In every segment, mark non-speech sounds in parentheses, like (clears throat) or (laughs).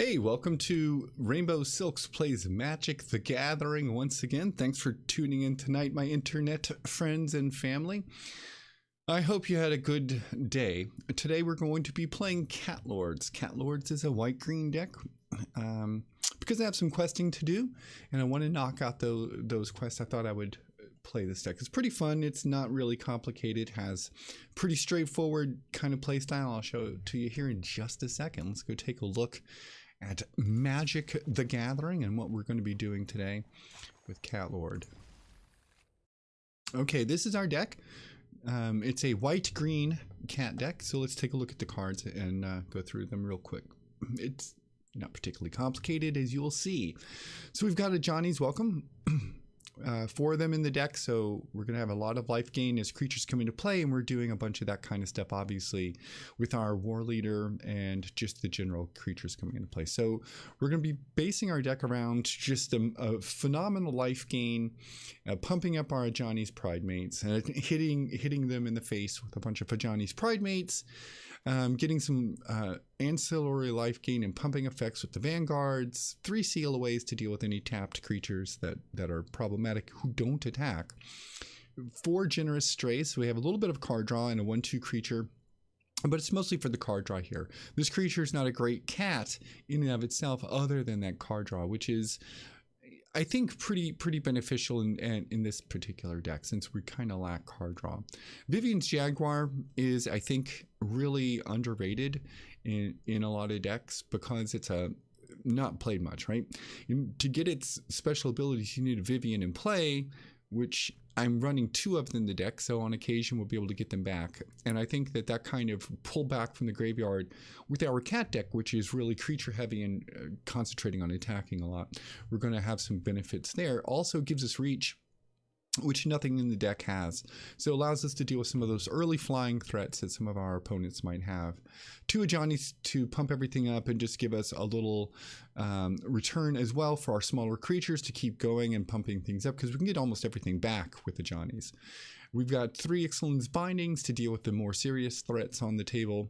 Hey, welcome to Rainbow Silks Plays Magic the Gathering once again. Thanks for tuning in tonight, my internet friends and family. I hope you had a good day. Today we're going to be playing Cat Lords. Cat Lords is a white green deck um, because I have some questing to do and I want to knock out those, those quests. I thought I would play this deck. It's pretty fun. It's not really complicated. Has pretty straightforward kind of play style. I'll show it to you here in just a second. Let's go take a look at Magic the Gathering and what we're going to be doing today with Cat Lord. Okay, this is our deck. Um, it's a white-green cat deck, so let's take a look at the cards and uh, go through them real quick. It's not particularly complicated, as you'll see. So we've got a Ajani's Welcome. (clears throat) uh, four of them in the deck, so we're going to have a lot of life gain as creatures come into play, and we're doing a bunch of that kind of stuff, obviously, with our war leader and just the general creatures coming into play. So we're going to be basing our deck around just a, a phenomenal life gain, uh, pumping up our Ajani's Pride Mates, and hitting hitting them in the face with a bunch of Ajani's Pride Mates, um, getting some uh, ancillary life gain and pumping effects with the vanguards, three seal sealaways to deal with any tapped creatures that, that are problematic who don't attack. Four generous strays, so we have a little bit of card draw and a 1-2 creature but it's mostly for the card draw here. This creature is not a great cat in and of itself other than that card draw, which is I think pretty pretty beneficial in, in, in this particular deck since we kind of lack card draw. Vivien's Jaguar is I think really underrated in in a lot of decks because it's a not played much, right? To get its special abilities, you need a Vivien in play, which I'm running two of them in the deck, so on occasion we'll be able to get them back. And I think that that kind of pull back from the graveyard with our cat deck, which is really creature heavy and uh, concentrating on attacking a lot, we're going to have some benefits there. Also gives us reach which nothing in the deck has. So it allows us to deal with some of those early flying threats that some of our opponents might have. Two Ajani's to pump everything up and just give us a little um, return as well for our smaller creatures to keep going and pumping things up because we can get almost everything back with the Ajanis. We've got three Ixalan's Bindings to deal with the more serious threats on the table.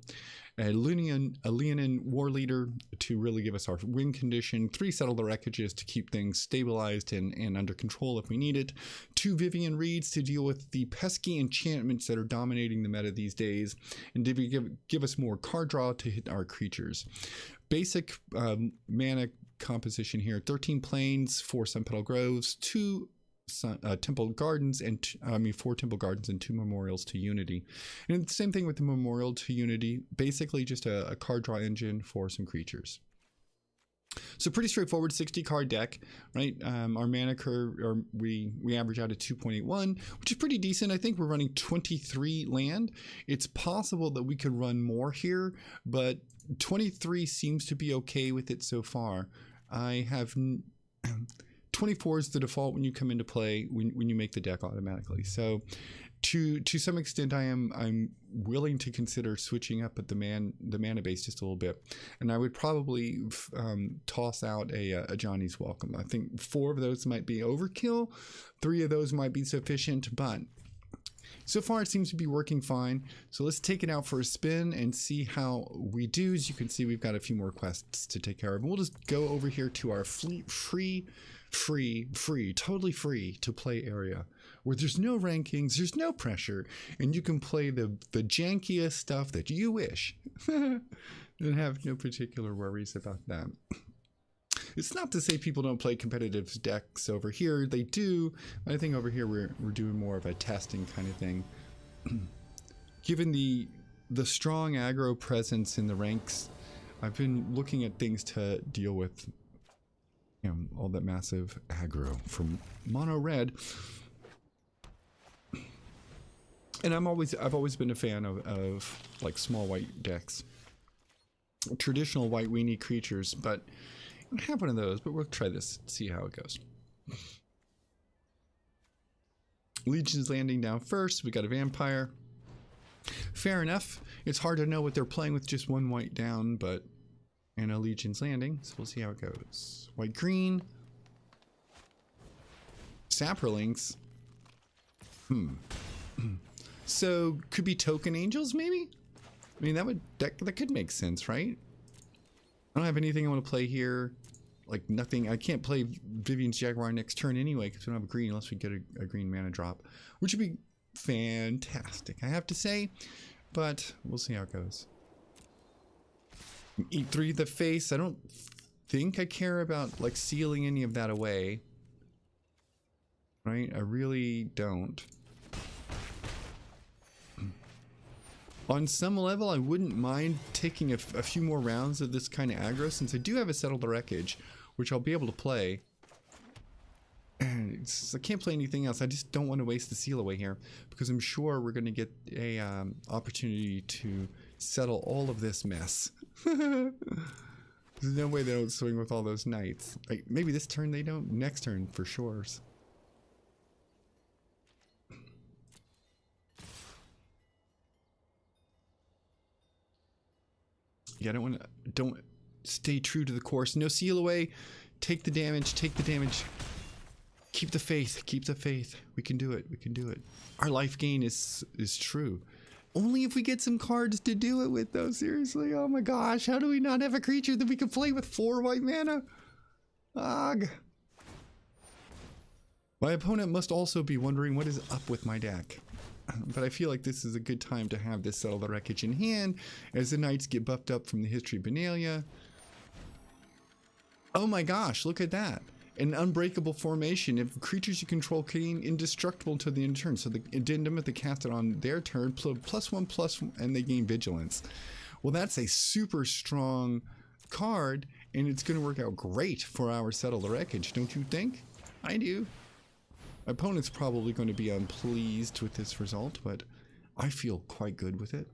A Leonin, a Leonin War Leader to really give us our win condition. Three Settle the Wreckages to keep things stabilized and, and under control if we need it. Two Vivien Reeds to deal with the pesky enchantments that are dominating the meta these days. And to give, give us more card draw to hit our creatures. Basic um, mana composition here 13 plains, 4 Sun Petal Groves, 2 Sun, uh, Temple Gardens and I mean four Temple Gardens and two Memorials to Unity. And the same thing with the Memorial to Unity, basically just a, a card draw engine for some creatures. So pretty straightforward 60 card deck, right? Um, our mana curve, or we we average out at 2.81, which is pretty decent. I think we're running 23 land. It's possible that we could run more here, but 23 seems to be okay with it so far. I have (clears throat) 24 is the default when you come into play when, when you make the deck automatically. So to to some extent I am I'm willing to consider switching up at the man the mana base just a little bit. And I would probably um, toss out a, a Ajani's welcome. I think four of those might be overkill. Three of those might be sufficient, but so far, it seems to be working fine. So let's take it out for a spin and see how we do. As you can see, we've got a few more quests to take care of. We'll just go over here to our fleet free, free, free, totally free to play area where there's no rankings, there's no pressure, and you can play the, the jankiest stuff that you wish (laughs) and have no particular worries about that. It's not to say people don't play competitive decks over here. They do. I think over here we're, we're doing more of a testing kind of thing. (clears throat) Given the the strong aggro presence in the ranks, I've been looking at things to deal with you all that massive aggro from mono red. And I'm always I've always been a fan of, of like small white decks. Traditional white weenie creatures, but I have one of those, but we'll try this, see how it goes. Legion's landing down first. We got a vampire. Fair enough. It's hard to know what they're playing with just one white down, but and a landing, so we'll see how it goes. White green. Saprolings. Hmm. (clears throat) so could be token angels maybe? I mean that would that, that could make sense, right? I don't have anything I want to play here. Like nothing. I can't play Vivien's Jaguar next turn anyway because we don't have a green unless we get a, a green mana drop, which would be fantastic, I have to say. But we'll see how it goes. Eat three the face. I don't think I care about like sealing any of that away. Right? I really don't. On some level, I wouldn't mind taking a, few more rounds of this kind of aggro since I do have a Settle the Wreckage, which I'll be able to play. (clears throat) And I can't play anything else. I just don't want to waste the seal away here because I'm sure we're going to get a um, opportunity to settle all of this mess. (laughs) There's no way they don't swing with all those knights. Like maybe this turn they don't. Next turn for sure. Yeah, I don't want to. Don't stay true to the course. No seal away. Take the damage. Take the damage. Keep the faith. Keep the faith. We can do it. We can do it. Our life gain is is true. Only if we get some cards to do it with, though. Seriously. Oh my gosh. How do we not have a creature that we can play with four white mana? Ugh. My opponent must also be wondering what is up with my deck. (clears throat) But I feel like this is a good time to have this Settle the Wreckage in hand as the Knights get buffed up from the History Benalia. Oh my gosh, look at that. An unbreakable formation. If creatures you control gain indestructible until the end of turn. So the addendum if they cast it on their turn, plus one, plus one, and they gain vigilance. Well, that's a super strong card, and it's going to work out great for our Settle the Wreckage, don't you think? I do. My opponent's probably going to be unpleased with this result, but I feel quite good with it.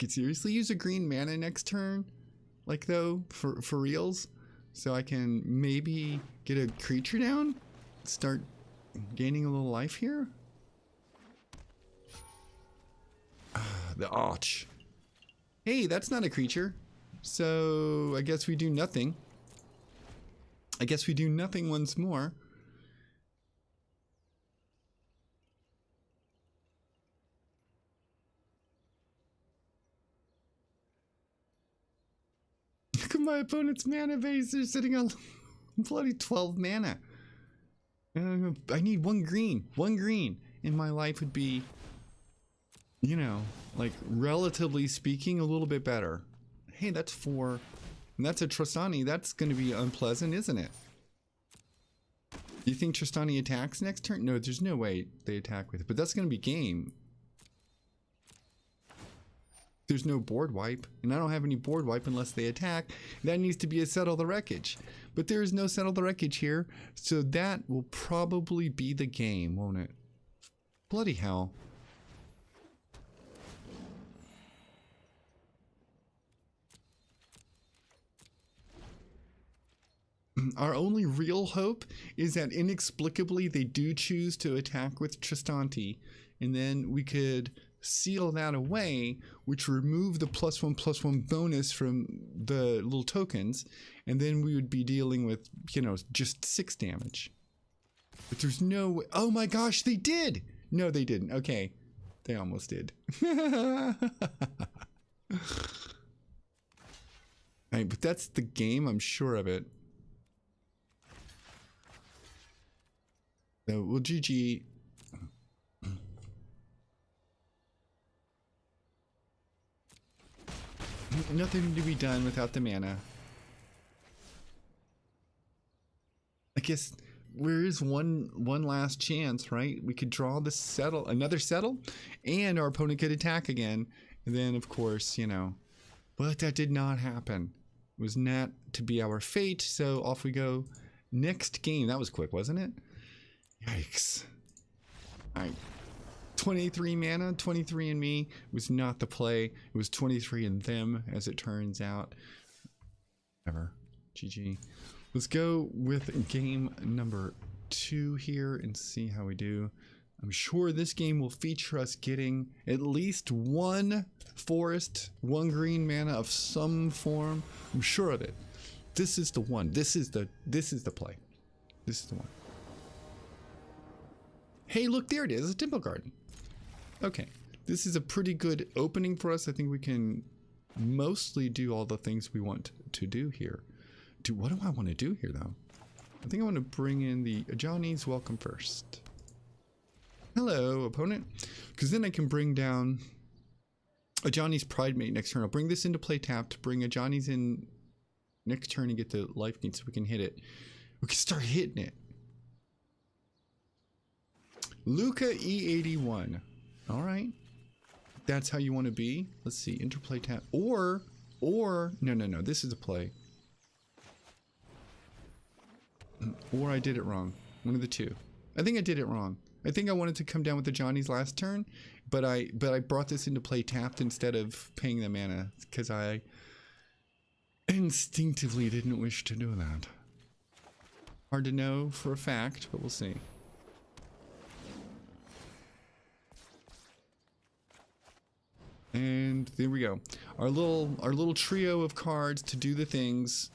Could seriously use a green mana next turn, like though, for, for reals. So I can maybe get a creature down, start gaining a little life here. (sighs) the arch. Hey, that's not a creature. So I guess we do nothing. I guess we do nothing once more. At my opponent's mana base. They're sitting on (laughs) bloody 12 mana. Uh, I need one green. One green. And my life would be, you know, like relatively speaking, a little bit better hey, that's four. And that's a Trostani. That's going to be unpleasant, isn't it? Do you think Trostani attacks next turn? No, there's no way they attack with it. But that's going to be game. There's no board wipe. And I don't have any board wipe unless they attack. That needs to be a Settle the Wreckage. But there is no Settle the Wreckage here. So that will probably be the game, won't it? Bloody hell. (clears throat) Our only real hope is that inexplicably they do choose to attack with Trostani, and then we could seal that away, which remove the plus one plus one bonus from the little tokens, and then we would be dealing with, you know, just six damage. But there's no. Oh my gosh, they did! No, they didn't. Okay. They almost did. (laughs) right, but that's the game, I'm sure of it. So we'll GG. Nothing to be done without the mana. I guess there is one one last chance, right? We could draw the settle another settle, and our opponent could attack again. And then of course, you know, but that did not happen. It was not to be our fate, so off we go. Next game. That was quick, wasn't it? Yikes. Alright. 23 mana, 23 in me was not the play. It was 23 in them, as it turns out. Ever. GG. Let's go with game number two here and see how we do. I'm sure this game will feature us getting at least one forest, one green mana of some form. I'm sure of it. This is the one. This is the this is the play. This is the one. Hey, look, there it is, a temple garden. Okay, this is a pretty good opening for us. I think we can mostly do all the things we want to do here. Do what do I want to do here though? I think I want to bring in the Ajani's welcome first. Hello, opponent. Because then I can bring down a Ajani's Pride Mate next turn. I'll bring this into play tapped, bring a Ajani's in next turn and get the life gain so we can hit it. We can start hitting it. Luca E81. All right. That's how you want to be. Let's see. Interplay tap. Or, or, no, no, no. This is a play. Or I did it wrong. One of the two. I think I did it wrong. I think I wanted to come down with the Ajani's last turn, but I but I brought this into play tapped instead of paying the mana because I instinctively didn't wish to do that. Hard to know for a fact, but we'll see. And there we go. Our little our little trio of cards to do the things.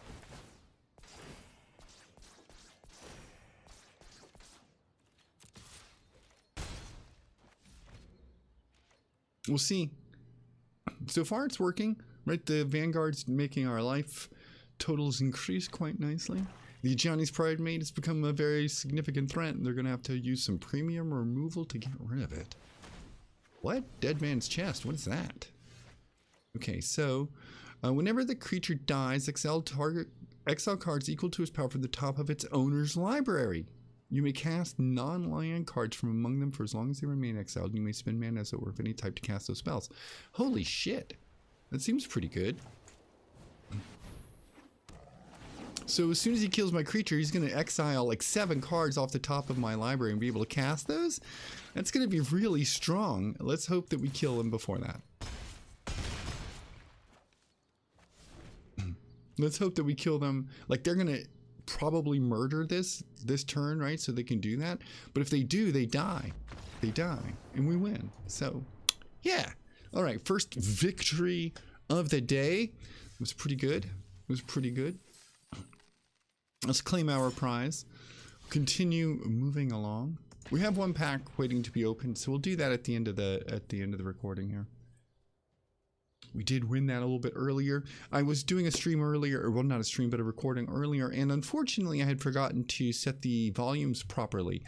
We'll see. So far it's working, right? The Vanguard's making our life totals increase quite nicely. The Ajani's Pride Mate has become a very significant threat, and they're going to have to use some premium removal to get rid of it. What? Dead Man's Chest. What is that? Okay, so uh, whenever the creature dies, exile target exile cards equal to its power from the top of its owner's library. You may cast non-land cards from among them for as long as they remain exiled. You may spend mana as it were of any type to cast those spells. Holy shit. That seems pretty good. So as soon as he kills my creature, he's going to exile like seven cards off the top of my library and be able to cast those. That's going to be really strong. Let's hope that we kill him before that. Let's hope that we kill them. Like they're to probably murder this this turn, right? So they can do that. But if they do, they die. They die and we win. So yeah. All right, first victory of the day. It was pretty good. It was pretty good. Let's claim our prize. Continue moving along. We have one pack waiting to be opened, so we'll do that at the end of the at the end of the recording here. We did win that a little bit earlier. I was doing a stream earlier, or well, not a stream, but a recording earlier, and unfortunately, I had forgotten to set the volumes properly,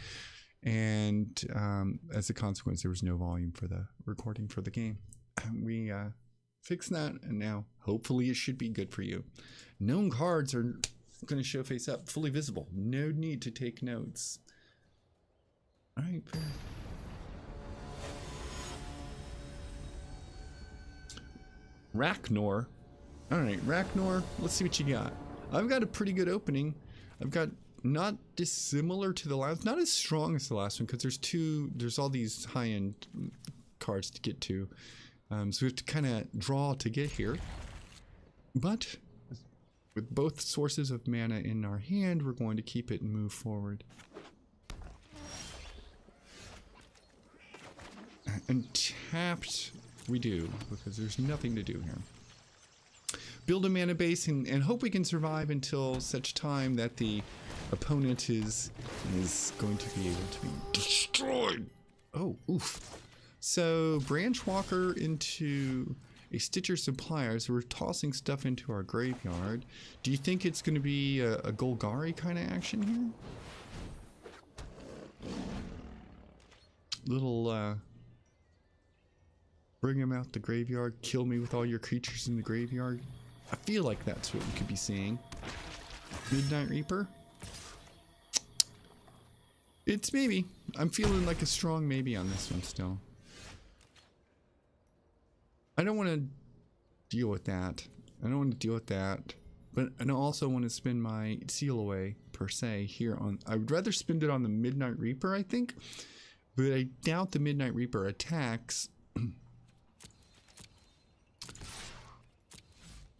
and um, as a consequence, there was no volume for the recording for the game. (clears throat) We uh, fixed that, and now hopefully it should be good for you. Known cards are going to show face up, fully visible. No need to take notes. All right. Raknor. All right, Raknor. Let's see what you got. I've got a pretty good opening. I've got not dissimilar to the last, not as strong as the last one because there's two. There's all these high-end cards to get to, um, so we have to kind of draw to get here. But with both sources of mana in our hand, we're going to keep it and move forward. And tapped we do, because there's nothing to do here. Build a mana base and, and hope we can survive until such time that the opponent is is going to be able to be destroyed. Oh, oof. So branch walker into a Stitcher supplier. So we're tossing stuff into our graveyard. Do you think it's going to be a, a Golgari kind of action here? Little uh, Bring him out the graveyard. Kill me with all your creatures in the graveyard. I feel like that's what we could be seeing. Midnight Reaper? It's maybe. I'm feeling like a strong maybe on this one still. I don't want to deal with that. I don't want to deal with that. But I also want to spend my seal away, per se, here on... I would rather spend it on the Midnight Reaper, I think. But I doubt the Midnight Reaper attacks (clears throat)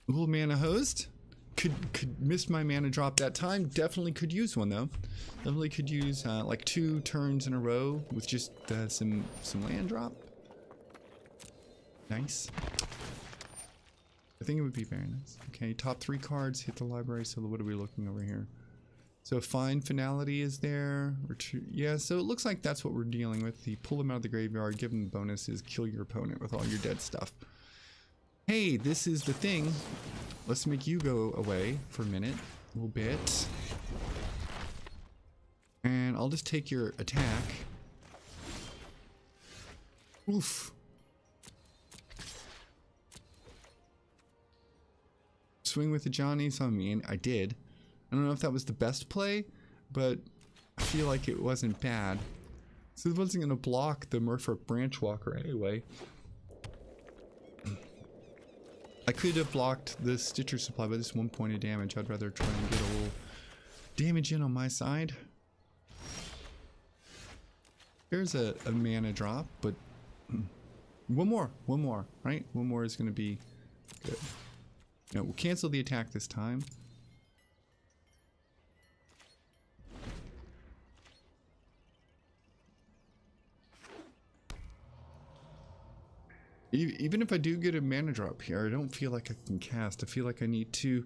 Little mana host. Could could miss my mana drop that time. Definitely could use one though. Definitely could use uh, like two turns in a row with just uh, some some land drop. Nice. I think it would be very nice. Okay, top three cards hit the library. So what are we looking over here? So fine finality is there. Yeah, so it looks like that's what we're dealing with. The pull them out of the graveyard, give them bonuses, kill your opponent with all your dead stuff. Hey, this is the thing. Let's make you go away for a minute, a little bit. And I'll just take your attack. Oof. Swing with the Ajanis on me, and I did. I don't know if that was the best play, but I feel like it wasn't bad. So it wasn't going to block the Merfolk Branch Walker anyway. I could have blocked the Stitcher supply by this one point of damage. I'd rather try and get a little damage in on my side. There's a, a mana drop, but hmm. one more, one more, right? One more is going to be good. No, we'll cancel the attack this time. Even if I do get a mana drop here, I don't feel like I can cast. I feel like I need to...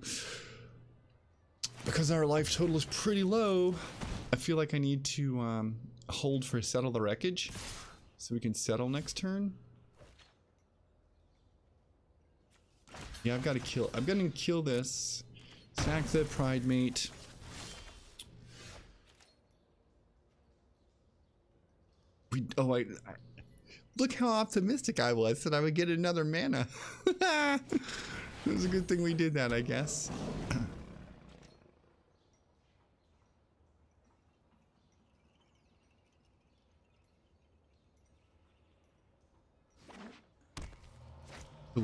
Because our life total is pretty low, I feel like I need to um, hold for Settle the Wreckage. So we can settle next turn. Yeah, I've got to kill... I'm going to kill this. Sack the Pridemate. We... Oh, I... I Look how optimistic I was that I would get another mana. (laughs) it was a good thing we did that, I guess.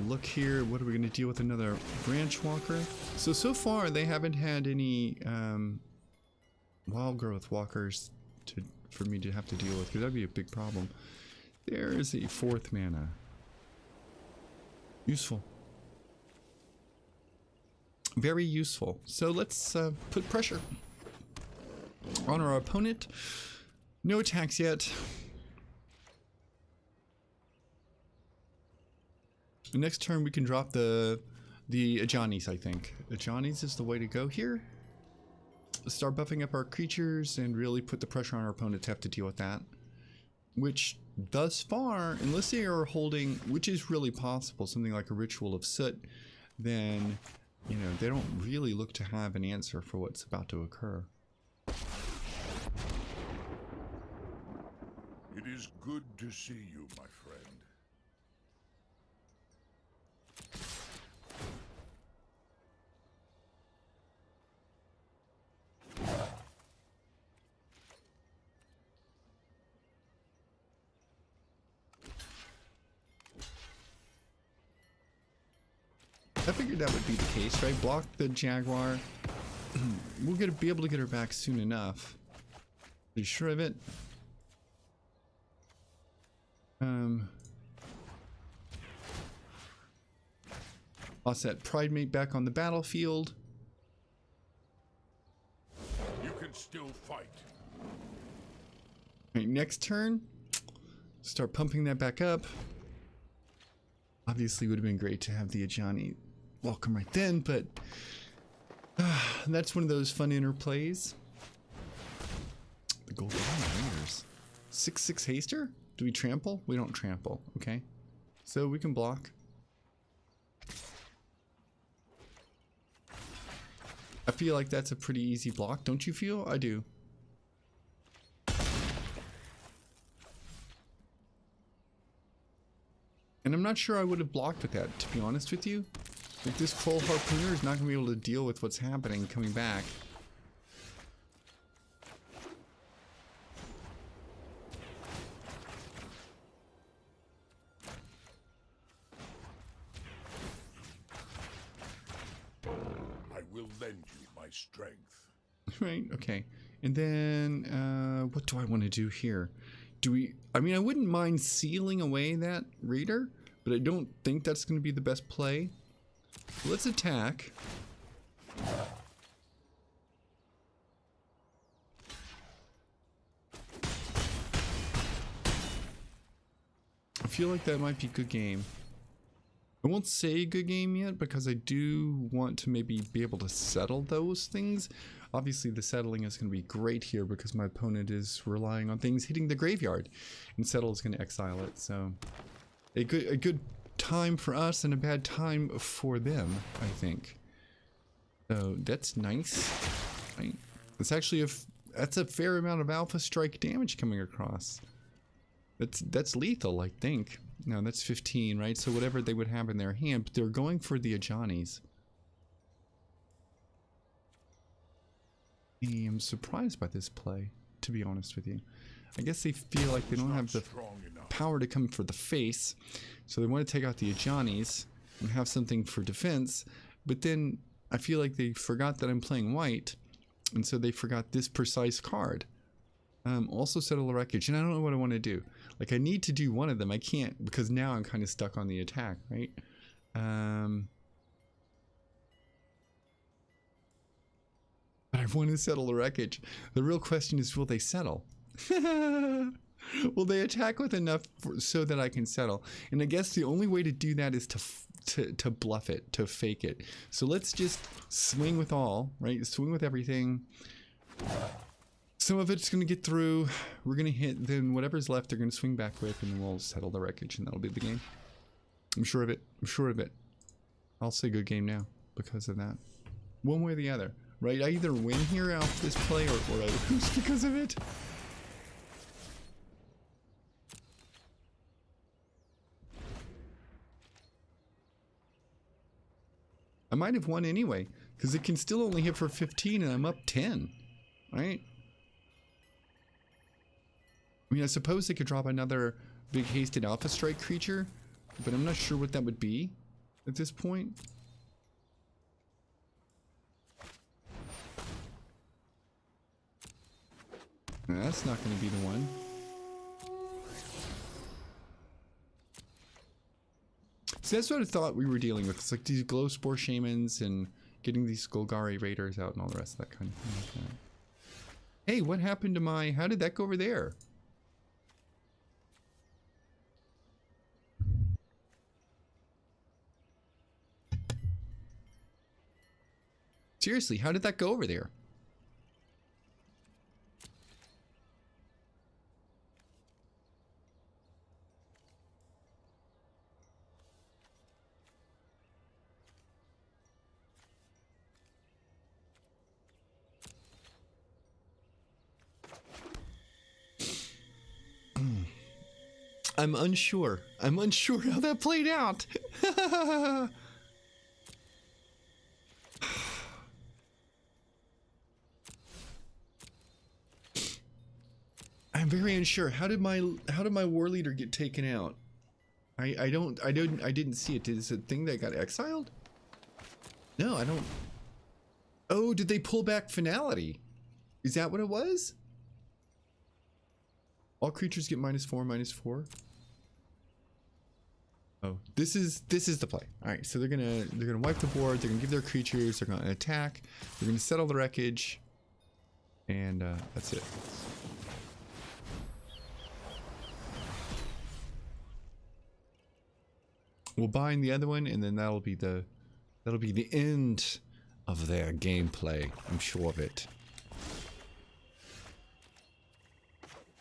look here, what are we going to deal with another branch walker? So, so far they haven't had any um, wild growth walkers to for me to have to deal with because that'd be a big problem. There is a fourth mana. Useful. Very useful. So let's uh, put pressure on our opponent. No attacks yet. Next turn we can drop the the Ajani's, I think. Ajani's is the way to go here. Start buffing up our creatures and really put the pressure on our opponent to have to deal with that. Which thus far, unless they are holding, which is really possible, something like a ritual of soot, then, you know, they don't really look to have an answer for what's about to occur. It is good to see you, my friend. I figured that would right? Block the Jaguar. (clears throat) we'll get be able to get her back soon enough. Are you sure of it? Um, Lost that Pridemate back on the battlefield. You can still fight. Right, next turn, start pumping that back up. Obviously, would have been great to have the Ajani welcome right then, but uh, that's one of those fun interplays. The Golgari Raiders. 6-6 Haster? Do we trample? We don't trample, okay. So we can block. I feel like that's a pretty easy block, don't you feel? I do. And I'm not sure I would have blocked with that, to be honest with you. Like this Troll Harpooner is not going to be able to deal with what's happening coming back. I will lend you my strength. (laughs) Right, okay. And then, uh, what do I want to do here? Do we, I mean, I wouldn't mind sealing away that reader, but I don't think that's going to be the best play. Let's attack. I feel like that might be good game. I won't say good game yet because I do want to maybe be able to settle those things. Obviously, the settling is going to be great here because my opponent is relying on things hitting the graveyard, and settle is going to exile it. So, a good a good time for us and a bad time for them, I think. So that's nice. It's actually a that's a fair amount of alpha strike damage coming across. That's that's lethal, I think. No, that's 15, right? So whatever they would have in their hand, but they're going for the Ajanis. I am surprised by this play, to be honest with you. I guess they feel like they don't have the. Power to come for the face, so they want to take out the Ajanis and have something for defense, but then I feel like they forgot that I'm playing white, and so they forgot this precise card. Um, also settle a wreckage, and I don't know what I want to do. Like I need to do one of them. I can't because now I'm kind of stuck on the attack, right? Um, but I want to settle the wreckage. The real question is, will they settle? (laughs) will they attack with enough for, so that I can settle? And I guess the only way to do that is to to to bluff it, to fake it. So let's just swing with all, right? Swing with everything. Some of it's going to get through. We're going to hit, then whatever's left, they're going to swing back with, and then we'll settle the wreckage, and that'll be the game. I'm sure of it. I'm sure of it. I'll say good game now because of that. One way or the other, right? I either win here off this play or, or I lose (laughs) because of it. I might have won anyway because it can still only hit for 15 and I'm up 10, right? I mean, I suppose they could drop another big hasted alpha strike creature, but I'm not sure what that would be at this point. That's not going to be the one. So that's what I thought we were dealing with. It's like these glow spore shamans and getting these Golgari raiders out and all the rest of that kind of thing. like. Hey, what happened to my? How did that go over there? Seriously, how did that go over there? I'm unsure. I'm unsure how that played out. (sighs) I'm very unsure. How did my how did my war leader get taken out? I I don't I don't I didn't see it. Is it a thing that got exiled? No, I don't. Oh, did they pull back finality? Is that what it was? All creatures get minus four, minus four. Oh, this is this is the play. All right, so they're gonna they're gonna wipe the board. They're gonna give their creatures. They're gonna attack. They're gonna settle the wreckage, and uh, that's it. We'll bind the other one, and then that'll be the that'll be the end of their gameplay. I'm sure of it.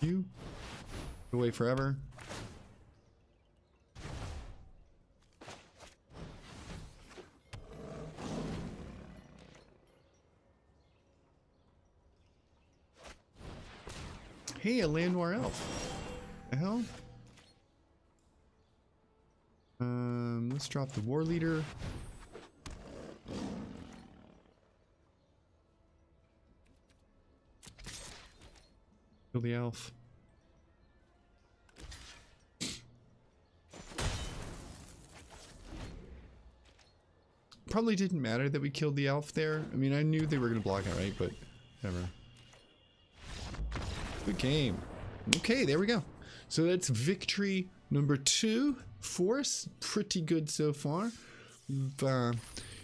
You away forever. Hey, a Llanowar elf. The hell? Um, let's drop the war leader. Kill the elf. Probably didn't matter that we killed the elf there. I mean, I knew they were going to block it, right? But whatever. Game. Okay, there we go. So that's victory number two for us. Pretty good so far. We've uh,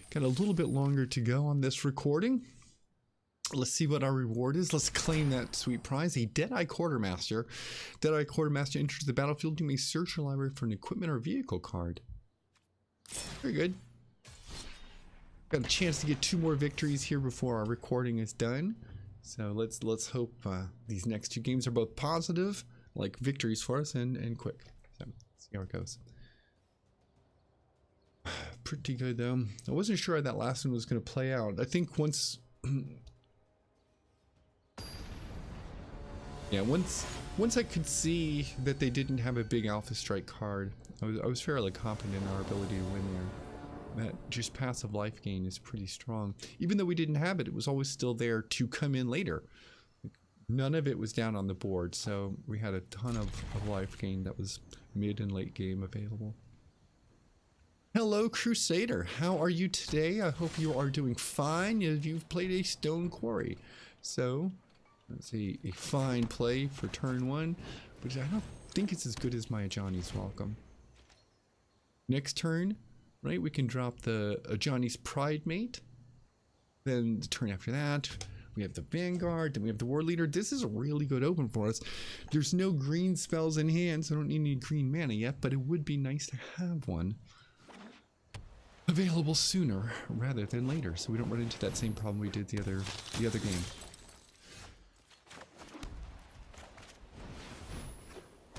got a little bit longer to go on this recording. Let's see what our reward is. Let's claim that sweet prize. A Deadeye Quartermaster. Deadeye Quartermaster enters the battlefield. You may search your library for an equipment or vehicle card. Very good. Got a chance to get two more victories here before our recording is done. So let's let's hope uh, these next two games are both positive, like victories for us, and and quick. So see how it goes. (sighs) Pretty good though. I wasn't sure how that last one was going to play out. I think once, (clears throat) yeah, once once I could see that they didn't have a big Alpha Strike card, I was I was fairly confident in our ability to win there that just passive life gain is pretty strong. Even though we didn't have it, it was always still there to come in later. None of it was down on the board, so we had a ton of, of life gain that was mid and late game available. Hello, Crusader. How are you today? I hope you are doing fine. If you've played a Stone Quarry. So, let's see, a fine play for turn one, but I don't think it's as good as my Ajani's Welcome. Next turn, right? We can drop the uh, Ajani's Pride Mate. Then the turn after that, we have the Vanguard. Then we have the War Leader. This is a really good open for us. There's no green spells in hand, so I don't need any green mana yet, but it would be nice to have one available sooner rather than later, so we don't run into that same problem we did the other the other game.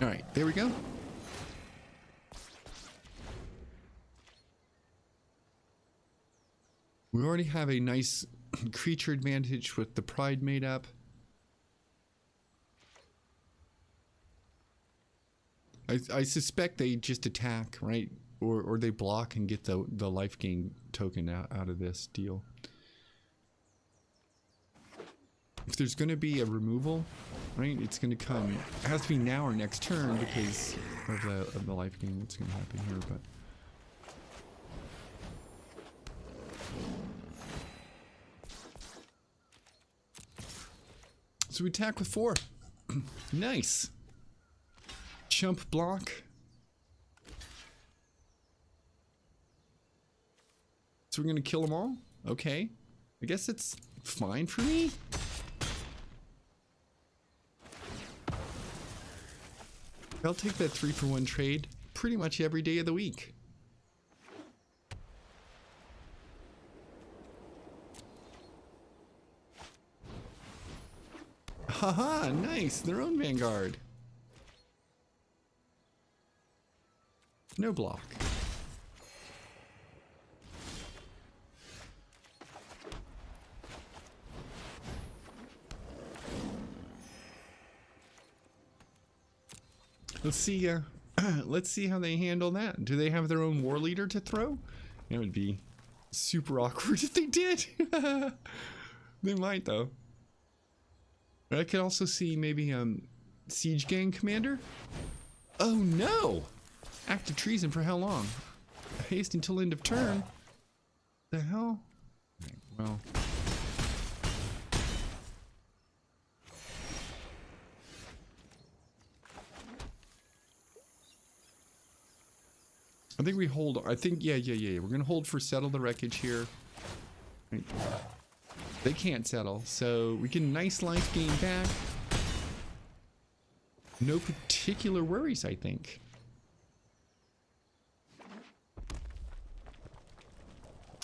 All right, there we go. We already have a nice (clears throat) creature advantage with the pride made up. I, I suspect they just attack, right? Or, or they block and get the, the life gain token out, out of this deal. If there's going to be a removal, right, it's going to come. It has to be now or next turn because of the, of the life gain that's going to happen here, but... So we attack with four. (clears throat) nice. Chump block. So we're gonna kill them all? Okay. I guess it's fine for me. I'll take that three for one trade pretty much every day of the week. Haha, nice. Their own Vanguard. No block. Let's see. Uh, (clears throat) let's see how they handle that. Do they have their own war leader to throw? It would be super (laughs) awkward if they did. (laughs) they might though. I could also see maybe um siege gang commander. Oh no! Act of treason for how long? Haste until end of turn. The hell? Right, well. I think we hold. I think yeah, yeah, yeah. We're gonna hold for settle the wreckage here. Right. They can't settle, so we get a nice life gain back. No particular worries, I think.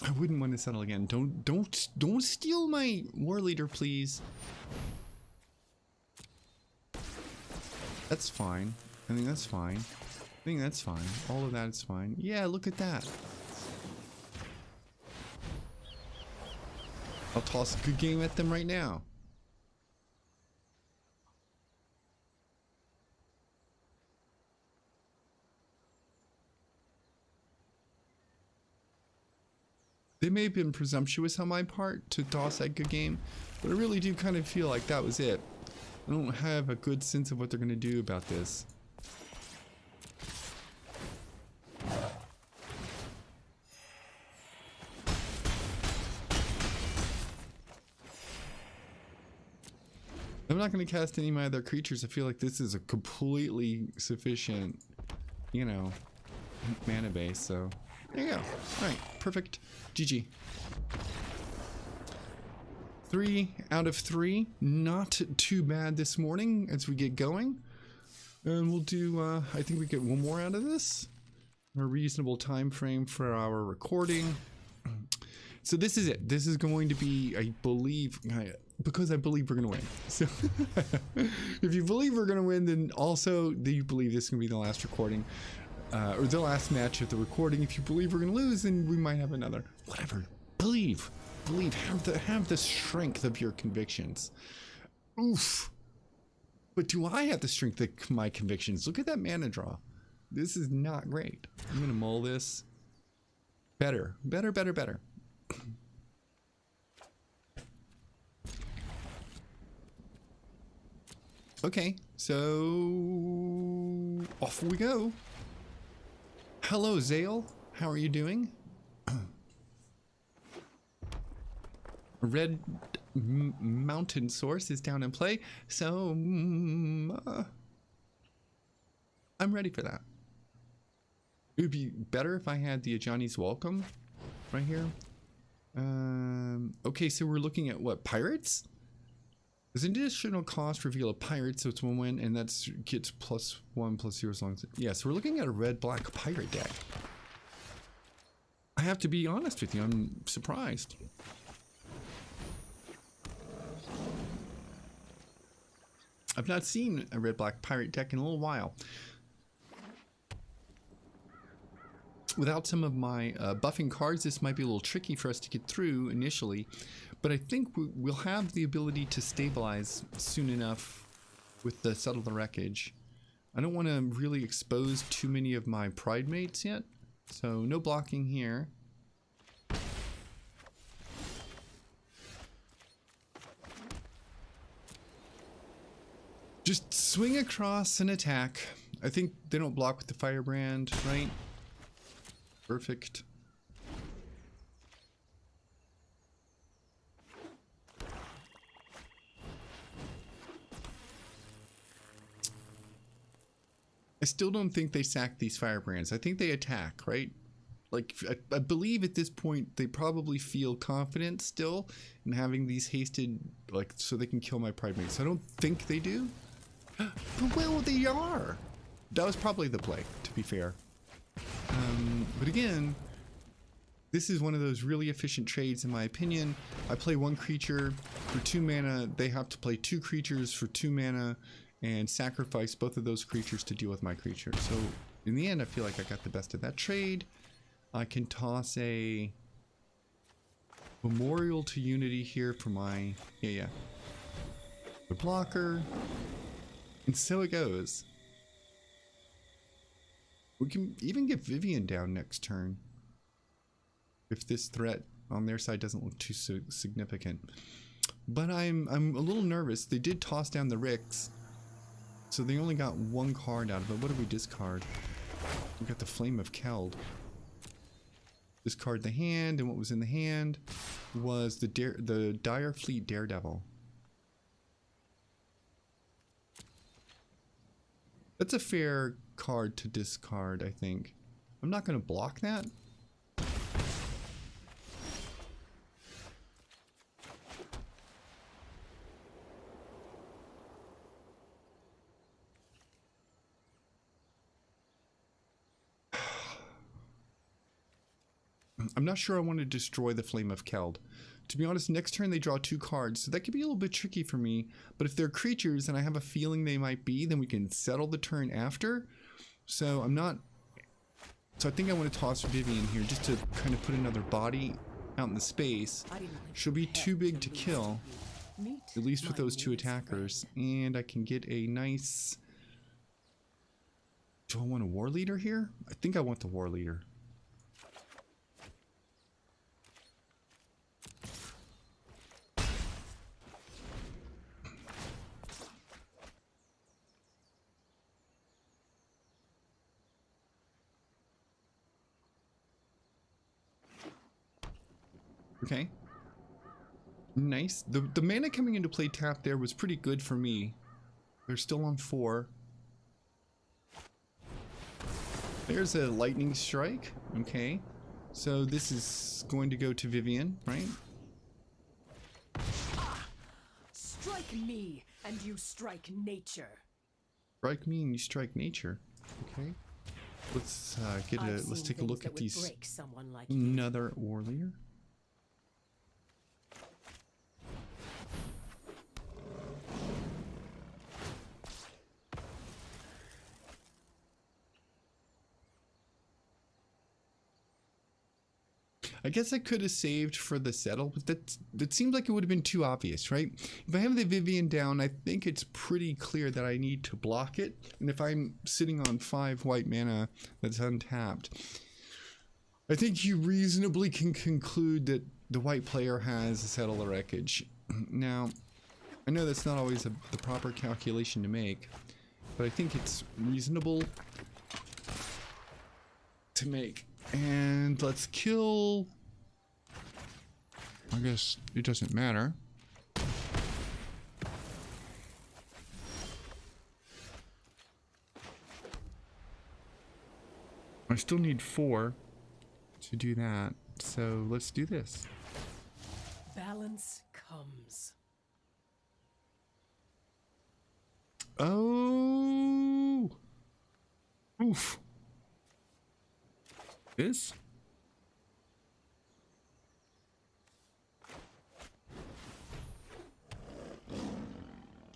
I wouldn't want to settle again. Don't don't don't steal my war leader, please. That's fine. I think that's fine. I think that's fine. All of that is fine. Yeah, look at that. I'll toss a good game at them right now. They may have been presumptuous on my part to toss that good game, but I really do kind of feel like that was it. I don't have a good sense of what they're going to do about this. I'm not going to cast any of my other creatures. I feel like this is a completely sufficient, you know, mana base. So there you go. All right, perfect. GG. Three out of three. Not too bad this morning as we get going. And we'll do, uh, I think we get one more out of this. a reasonable time frame for our recording. So this is it. This is going to be, I believe, because I believe we're going to win. So (laughs) if you believe we're going to win, then also do you believe this is going to be the last recording uh, or the last match of the recording. If you believe we're going to lose, then we might have another. Whatever. Believe. Believe. Have the have the strength of your convictions. Oof. But do I have the strength of my convictions? Look at that mana draw. This is not great. I'm gonna mull this. Better, better, better, better. Okay, so off we go. Hello, Zale. How are you doing? (clears throat) Red Mountain Source is down in play, so mm, uh, I'm ready for that. It would be better if I had the Ajani's Welcome right here. Um, okay, so we're looking at what pirates? Does additional cost reveal a pirate, so it's one win, and that's gets plus one plus zero as long as. Yeah, so we're looking at a red black pirate deck. I have to be honest with you, I'm surprised. I've not seen a red black pirate deck in a little while. Without some of my uh, buffing cards, this might be a little tricky for us to get through initially, but I think we- we'll have the ability to stabilize soon enough with the Settle the Wreckage. I don't want to really expose too many of my pride mates yet, so no blocking here. Just swing across and attack. I think they don't block with the firebrand, right? Perfect. I still don't think they sack these firebrands. I think they attack, right? Like, I, I believe at this point they probably feel confident still in having these hasted, like, so they can kill my pride mates. I don't think they do. (gasps) But well, they are. That was probably the play, to be fair. Um, but again, this is one of those really efficient trades, in my opinion. I play one creature for two mana. They have to play two creatures for two mana and sacrifice both of those creatures to deal with my creature. So in the end, I feel like I got the best of that trade. I can toss a Memorial to Unity here for my, yeah, yeah, the blocker. And so it goes. We can even get Vivien down next turn. If this threat on their side doesn't look too significant. But I'm I'm a little nervous. They did toss down the Ricks. So they only got one card out of it. What did we discard? We got the Flame of Keld. Discard the hand, and what was in the hand was the dare, the Dire Fleet Daredevil. That's a fair card to discard, I think. I'm not going to block that. I'm not sure I want to destroy the Flame of Keld. To be honest, next turn they draw two cards, so that could be a little bit tricky for me. But if they're creatures, and I have a feeling they might be, then we can settle the turn after. So I'm not... So I think I want to toss Vivien here just to kind of put another body out in the space. She'll be too big to kill, at least with those two attackers. And I can get a nice... Do I want a War Leader here? I think I want the War Leader. Okay. Nice. The the mana coming into play tap there was pretty good for me. They're still on four. There's a lightning strike. Okay. So this is going to go to Vivien, right? Strike me, and you strike nature. Strike me and you strike nature. Okay. Let's uh, get a I've let's take a look at these like another warrior. I guess I could have saved for the settle, but that that seems like it would have been too obvious, right? If I have the Vivien down, I think it's pretty clear that I need to block it. And if I'm sitting on five white mana that's untapped, I think you reasonably can conclude that the white player has a settle wreckage. Now, I know that's not always a, the proper calculation to make, but I think it's reasonable to make. And let's kill. I guess it doesn't matter. I still need four to do that. So let's do this. Balance comes. Oh. Oof. This?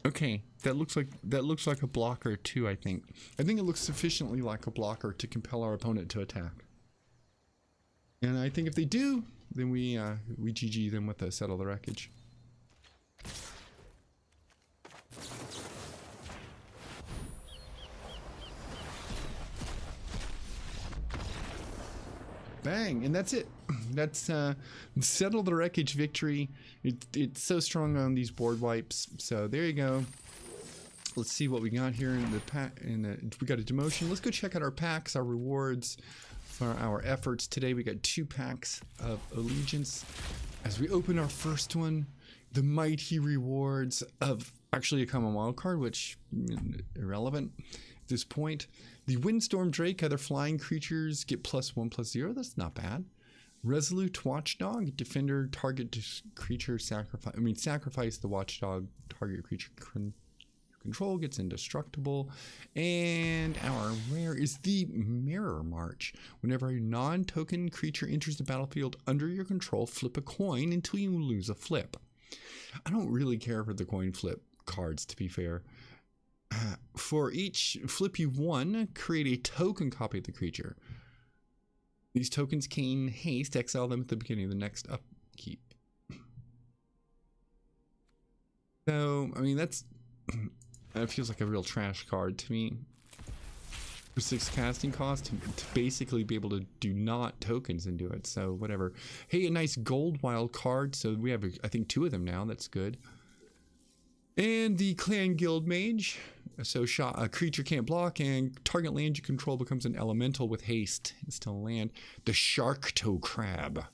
Okay, that looks like that looks like a blocker too, I think. I think it looks sufficiently like a blocker to compel our opponent to attack. And I think if they do, then we uh, we GG them with a settle the wreckage. Bang, and that's it. (clears throat) That's uh, settle the wreckage victory. It, it's so strong on these board wipes. So there you go. Let's see what we got here in the pack. In the, we got a demotion. Let's go check out our packs, our rewards for our efforts today. We got two packs of allegiance. As we open our first one, the mighty rewards of actually a common wild card, which mm, irrelevant this point. The Windstorm Drake, other flying creatures get plus one plus zero. That's not bad. Resolute Watchdog, defender, target creature sacrifice. I mean, sacrifice the Watchdog, target creature con- control gets indestructible. And our rare is the Mirror March. Whenever a non token creature enters the battlefield under your control, flip a coin until you lose a flip. I don't really care for the coin flip cards, to be fair. For each flip you won, create a token copy of the creature. These tokens gain haste, exile them at the beginning of the next upkeep. So, I mean, that's. (clears throat) That feels like a real trash card to me. For six casting cost, to, to basically be able to do not tokens into it. So, whatever. Hey, a nice gold wild card. So, we have, I think, two of them now. That's good. And the Clan Guild Mage. So shot a creature can't block, and target land you control becomes an elemental with haste. It's still land. The Sharktocrab.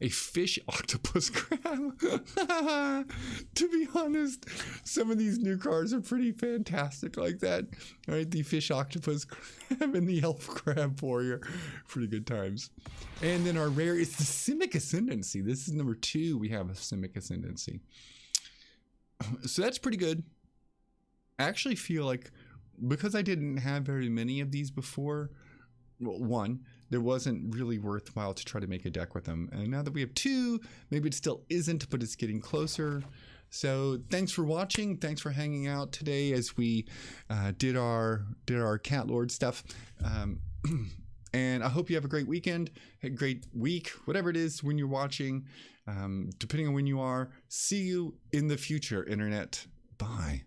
A fish (laughs) octopus crab. (laughs) to be honest, some of these new cards are pretty fantastic like that. All right, the fish octopus (laughs) crab and the elf crab warrior. Pretty good times. And then our rare is the Simic Ascendancy. This is number two. We have a Simic Ascendancy (clears throat) so that's pretty good. I actually feel like because I didn't have very many of these before, well, one, there wasn't really worthwhile to try to make a deck with them. And now that we have two, maybe it still isn't, but it's getting closer. So thanks for watching. Thanks for hanging out today as we uh, did our did our cat lord stuff. Um, (clears throat) and I hope you have a great weekend, a great week, whatever it is when you're watching. Um, depending on when you are, see you in the future, internet. Bye.